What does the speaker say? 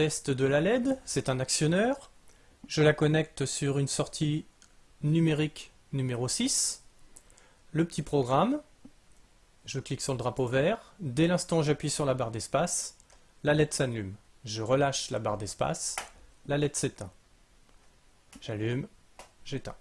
Test de la LED, c'est un actionneur. Je la connecte sur une sortie numérique numéro 6. Le petit programme, je clique sur le drapeau vert. Dès l'instant où j'appuie sur la barre d'espace, la LED s'allume. Je relâche la barre d'espace, la LED s'éteint. J'allume, j'éteins.